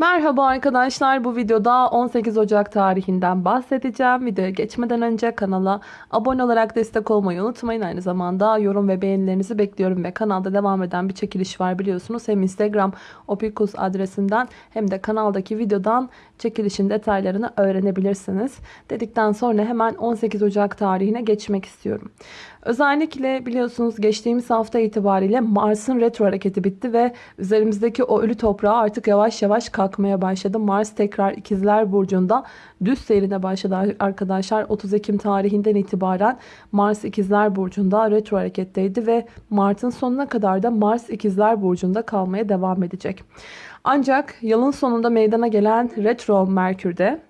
Merhaba arkadaşlar bu videoda 18 Ocak tarihinden bahsedeceğim. Videoya geçmeden önce kanala abone olarak destek olmayı unutmayın. Aynı zamanda yorum ve beğenilerinizi bekliyorum ve kanalda devam eden bir çekiliş var biliyorsunuz. Hem Instagram opikus adresinden hem de kanaldaki videodan çekilişin detaylarını öğrenebilirsiniz. Dedikten sonra hemen 18 Ocak tarihine geçmek istiyorum. Özellikle biliyorsunuz geçtiğimiz hafta itibariyle Mars'ın retro hareketi bitti ve üzerimizdeki o ölü toprağı artık yavaş yavaş kalkmaya başladı. Mars tekrar ikizler burcunda düz seyrine başladı arkadaşlar. 30 Ekim tarihinden itibaren Mars ikizler burcunda retro hareketteydi ve Mart'ın sonuna kadar da Mars ikizler burcunda kalmaya devam edecek. Ancak yılın sonunda meydana gelen retro Merkür'de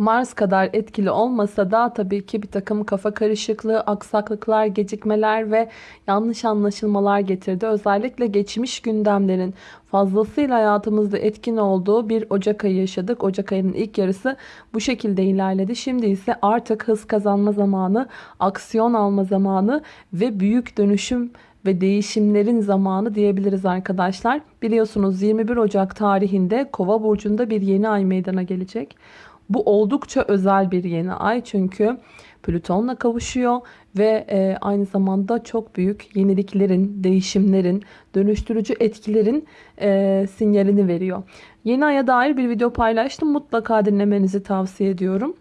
Mars kadar etkili olmasa da tabii ki bir takım kafa karışıklığı, aksaklıklar, gecikmeler ve yanlış anlaşılmalar getirdi. Özellikle geçmiş gündemlerin fazlasıyla hayatımızda etkin olduğu bir Ocak ayı yaşadık. Ocak ayının ilk yarısı bu şekilde ilerledi. Şimdi ise artık hız kazanma zamanı, aksiyon alma zamanı ve büyük dönüşüm ve değişimlerin zamanı diyebiliriz arkadaşlar. Biliyorsunuz 21 Ocak tarihinde Kova burcunda bir yeni ay meydana gelecek. Bu oldukça özel bir yeni ay çünkü Plüton'la kavuşuyor ve e, aynı zamanda çok büyük yeniliklerin, değişimlerin, dönüştürücü etkilerin e, sinyalini veriyor. Yeni aya dair bir video paylaştım. Mutlaka dinlemenizi tavsiye ediyorum.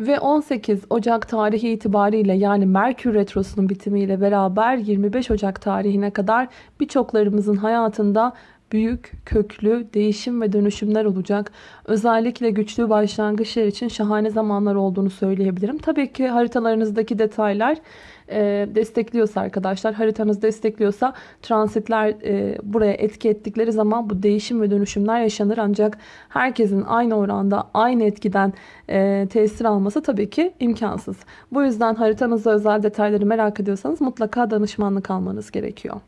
Ve 18 Ocak tarihi itibariyle yani Merkür Retrosu'nun bitimiyle beraber 25 Ocak tarihine kadar birçoklarımızın hayatında büyük, köklü değişim ve dönüşümler olacak. Özellikle güçlü başlangıçlar için şahane zamanlar olduğunu söyleyebilirim. Tabii ki haritalarınızdaki detaylar e, destekliyorsa arkadaşlar, haritanız destekliyorsa transitler e, buraya etki ettikleri zaman bu değişim ve dönüşümler yaşanır. Ancak herkesin aynı oranda, aynı etkiden e, tesir alması tabii ki imkansız. Bu yüzden haritanızda özel detayları merak ediyorsanız mutlaka danışmanlık almanız gerekiyor.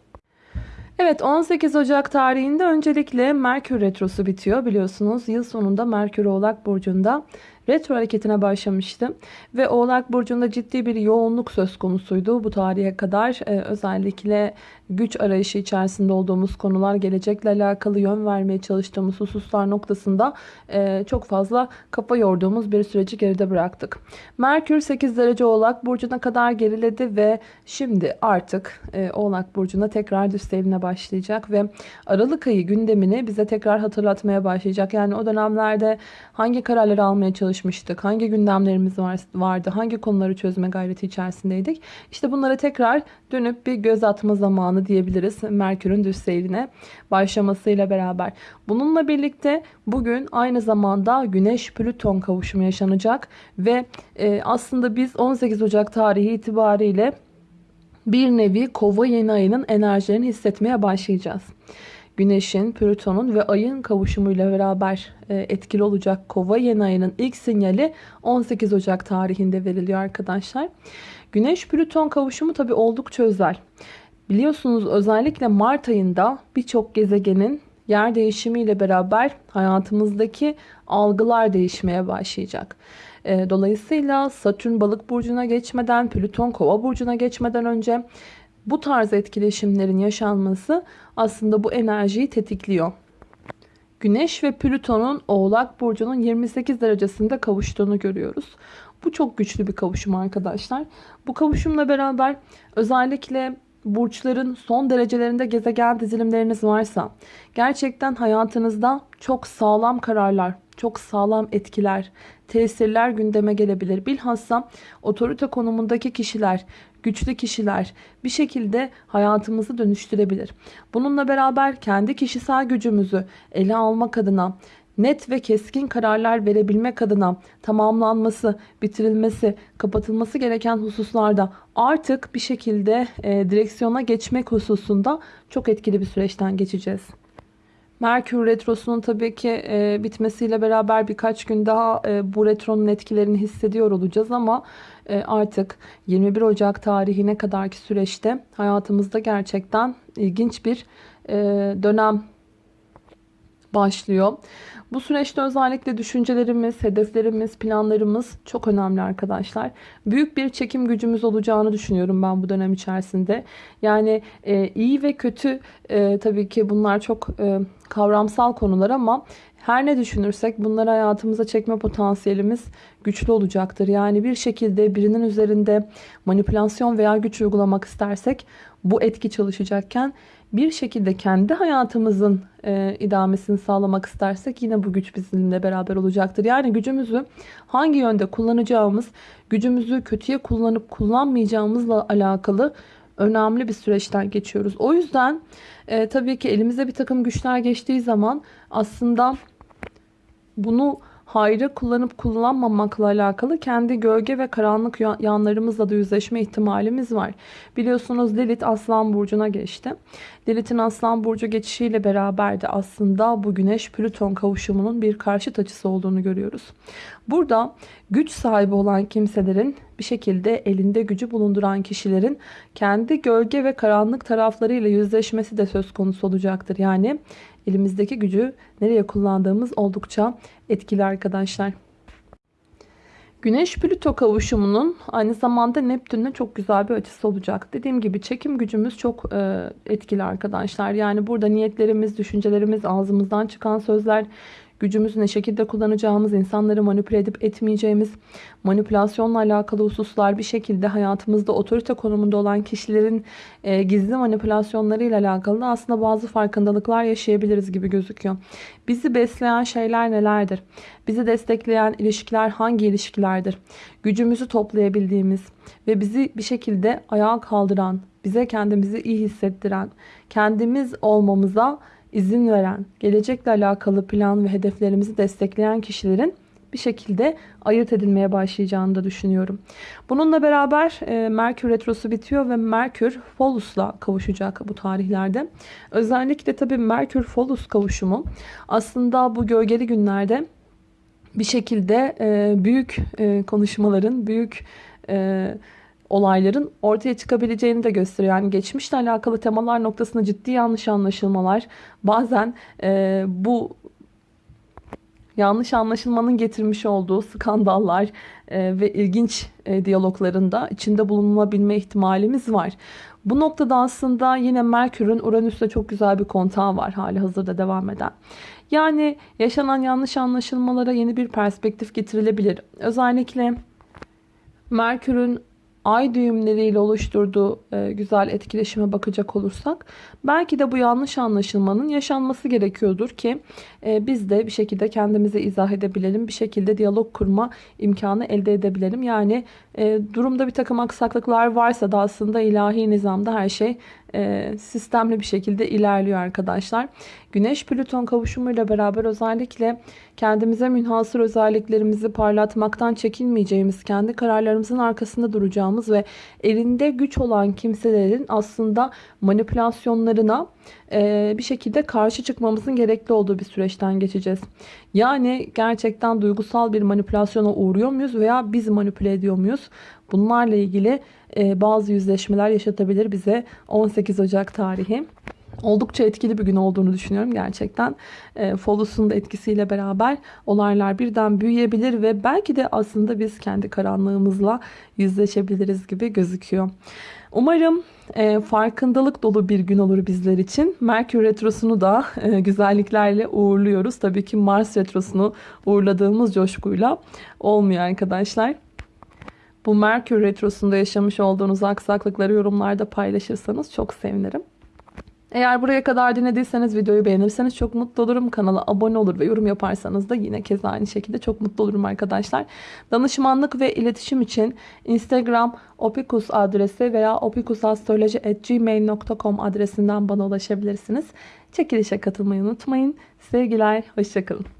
Evet 18 Ocak tarihinde öncelikle Merkür Retrosu bitiyor biliyorsunuz. Yıl sonunda Merkür Oğlak Burcu'nda retro hareketine başlamıştı. Ve Oğlak Burcu'nda ciddi bir yoğunluk söz konusuydu bu tarihe kadar. Ee, özellikle güç arayışı içerisinde olduğumuz konular, gelecekle alakalı yön vermeye çalıştığımız hususlar noktasında e, çok fazla kafa yorduğumuz bir süreci geride bıraktık. Merkür 8 derece Oğlak Burcu'na kadar geriledi ve şimdi artık e, Oğlak Burcu'na tekrar düz başlayacak ve Aralık ayı gündemini bize tekrar hatırlatmaya başlayacak. Yani o dönemlerde hangi kararları almaya çalışmıştık, hangi gündemlerimiz var, vardı, hangi konuları çözme gayreti içerisindeydik. İşte bunlara tekrar dönüp bir göz atma zamanı zamanı diyebiliriz Merkür'ün düz seyrine başlamasıyla beraber. Bununla birlikte bugün aynı zamanda Güneş-Plüton kavuşumu yaşanacak ve e, aslında biz 18 Ocak tarihi itibariyle bir nevi kova yeni ayının enerjilerini hissetmeye başlayacağız. Güneşin, Plüton'un ve ayın kavuşumuyla beraber e, etkili olacak kova yeni ayının ilk sinyali 18 Ocak tarihinde veriliyor arkadaşlar. Güneş-Plüton kavuşumu tabi oldukça özel. Biliyorsunuz özellikle Mart ayında birçok gezegenin yer değişimiyle beraber hayatımızdaki algılar değişmeye başlayacak. Ee, dolayısıyla Satürn balık burcuna geçmeden, Plüton kova burcuna geçmeden önce bu tarz etkileşimlerin yaşanması aslında bu enerjiyi tetikliyor. Güneş ve Plüton'un Oğlak Burcu'nun 28 derecesinde kavuştuğunu görüyoruz. Bu çok güçlü bir kavuşum arkadaşlar. Bu kavuşumla beraber özellikle burçların son derecelerinde gezegen dizilimleriniz varsa gerçekten hayatınızda çok sağlam kararlar, çok sağlam etkiler, tesirler gündeme gelebilir. Bilhassa otorite konumundaki kişiler, güçlü kişiler bir şekilde hayatımızı dönüştürebilir. Bununla beraber kendi kişisel gücümüzü ele almak adına net ve keskin kararlar verebilmek adına tamamlanması, bitirilmesi, kapatılması gereken hususlarda artık bir şekilde e, direksiyona geçmek hususunda çok etkili bir süreçten geçeceğiz. Merkür Retrosu'nun tabii ki e, bitmesiyle beraber birkaç gün daha e, bu retronun etkilerini hissediyor olacağız ama e, artık 21 Ocak tarihine kadarki süreçte hayatımızda gerçekten ilginç bir e, dönem başlıyor. Bu süreçte özellikle düşüncelerimiz, hedeflerimiz, planlarımız çok önemli arkadaşlar. Büyük bir çekim gücümüz olacağını düşünüyorum ben bu dönem içerisinde. Yani e, iyi ve kötü e, tabii ki bunlar çok e, kavramsal konular ama her ne düşünürsek bunları hayatımıza çekme potansiyelimiz güçlü olacaktır. Yani bir şekilde birinin üzerinde manipülasyon veya güç uygulamak istersek bu etki çalışacakken bir şekilde kendi hayatımızın e, idamesini sağlamak istersek yine bu güç bizimle beraber olacaktır. Yani gücümüzü hangi yönde kullanacağımız, gücümüzü kötüye kullanıp kullanmayacağımızla alakalı önemli bir süreçten geçiyoruz. O yüzden e, tabii ki elimize bir takım güçler geçtiği zaman aslında bunu hayra kullanıp kullanmamakla alakalı kendi gölge ve karanlık yanlarımızla da yüzleşme ihtimalimiz var. Biliyorsunuz Lilith Aslan Burcu'na geçti. Lilith'in Aslan Burcu geçişiyle beraber de aslında bu Güneş-Plüton kavuşumunun bir karşıt açısı olduğunu görüyoruz. Burada güç sahibi olan kimselerin bir şekilde elinde gücü bulunduran kişilerin kendi gölge ve karanlık taraflarıyla yüzleşmesi de söz konusu olacaktır. Yani elimizdeki gücü nereye kullandığımız oldukça etkili arkadaşlar. Güneş Plüto kavuşumunun aynı zamanda Neptün'le çok güzel bir açısı olacak. Dediğim gibi çekim gücümüz çok e, etkili arkadaşlar. Yani burada niyetlerimiz, düşüncelerimiz, ağzımızdan çıkan sözler, gücümüzü ne şekilde kullanacağımız, insanları manipüle edip etmeyeceğimiz, manipülasyonla alakalı hususlar bir şekilde hayatımızda otorite konumunda olan kişilerin e, gizli manipülasyonlarıyla alakalı aslında bazı farkındalıklar yaşayabiliriz gibi gözüküyor. Bizi besleyen şeyler nelerdir? Bizi destekleyen ilişkiler hangi ilişkilerdir? Gücümüzü toplayabildiğimiz ve bizi bir şekilde ayağa kaldıran, bize kendimizi iyi hissettiren, kendimiz olmamıza izin veren, gelecekle alakalı plan ve hedeflerimizi destekleyen kişilerin bir şekilde ayırt edilmeye başlayacağını da düşünüyorum. Bununla beraber e, Merkür Retrosu bitiyor ve Merkür Folus'la kavuşacak bu tarihlerde. Özellikle tabii Merkür Folus kavuşumu aslında bu gölgeli günlerde bir şekilde e, büyük e, konuşmaların, büyük e, olayların ortaya çıkabileceğini de gösteriyor. Yani geçmişle alakalı temalar noktasında ciddi yanlış anlaşılmalar bazen e, bu yanlış anlaşılmanın getirmiş olduğu skandallar e, ve ilginç e, diyaloglarında içinde bulunabilme ihtimalimiz var. Bu noktada aslında yine Merkür'ün Uranüs'te çok güzel bir kontağı var hali hazırda devam eden. Yani yaşanan yanlış anlaşılmalara yeni bir perspektif getirilebilir. Özellikle Merkür'ün ay düğümleriyle oluşturduğu e, güzel etkileşime bakacak olursak belki de bu yanlış anlaşılmanın yaşanması gerekiyordur ki e, biz de bir şekilde kendimize izah edebilelim. Bir şekilde diyalog kurma imkanı elde edebilelim. Yani e, durumda bir takım aksaklıklar varsa da aslında ilahi nizamda her şey sistemli bir şekilde ilerliyor arkadaşlar. Güneş Plüton kavuşumuyla beraber özellikle kendimize münhasır özelliklerimizi parlatmaktan çekinmeyeceğimiz, kendi kararlarımızın arkasında duracağımız ve elinde güç olan kimselerin aslında manipülasyonlarına e, bir şekilde karşı çıkmamızın gerekli olduğu bir süreçten geçeceğiz. Yani gerçekten duygusal bir manipülasyona uğruyor muyuz veya biz manipüle ediyor muyuz? Bunlarla ilgili e, bazı yüzleşmeler yaşatabilir bize 18 Ocak tarihi. Oldukça etkili bir gün olduğunu düşünüyorum gerçekten. E, Folus'un da etkisiyle beraber olaylar birden büyüyebilir ve belki de aslında biz kendi karanlığımızla yüzleşebiliriz gibi gözüküyor. Umarım e, farkındalık dolu bir gün olur bizler için. Merkür Retrosu'nu da e, güzelliklerle uğurluyoruz. Tabii ki Mars Retrosu'nu uğurladığımız coşkuyla olmuyor arkadaşlar. Bu Merkür Retrosu'nda yaşamış olduğunuz aksaklıkları yorumlarda paylaşırsanız çok sevinirim. Eğer buraya kadar dinlediyseniz videoyu beğenirseniz çok mutlu olurum. Kanala abone olur ve yorum yaparsanız da yine kez aynı şekilde çok mutlu olurum arkadaşlar. Danışmanlık ve iletişim için Instagram opikus adresi veya opikusastroloji.gmail.com adresinden bana ulaşabilirsiniz. Çekilişe katılmayı unutmayın. Sevgiler, hoşçakalın.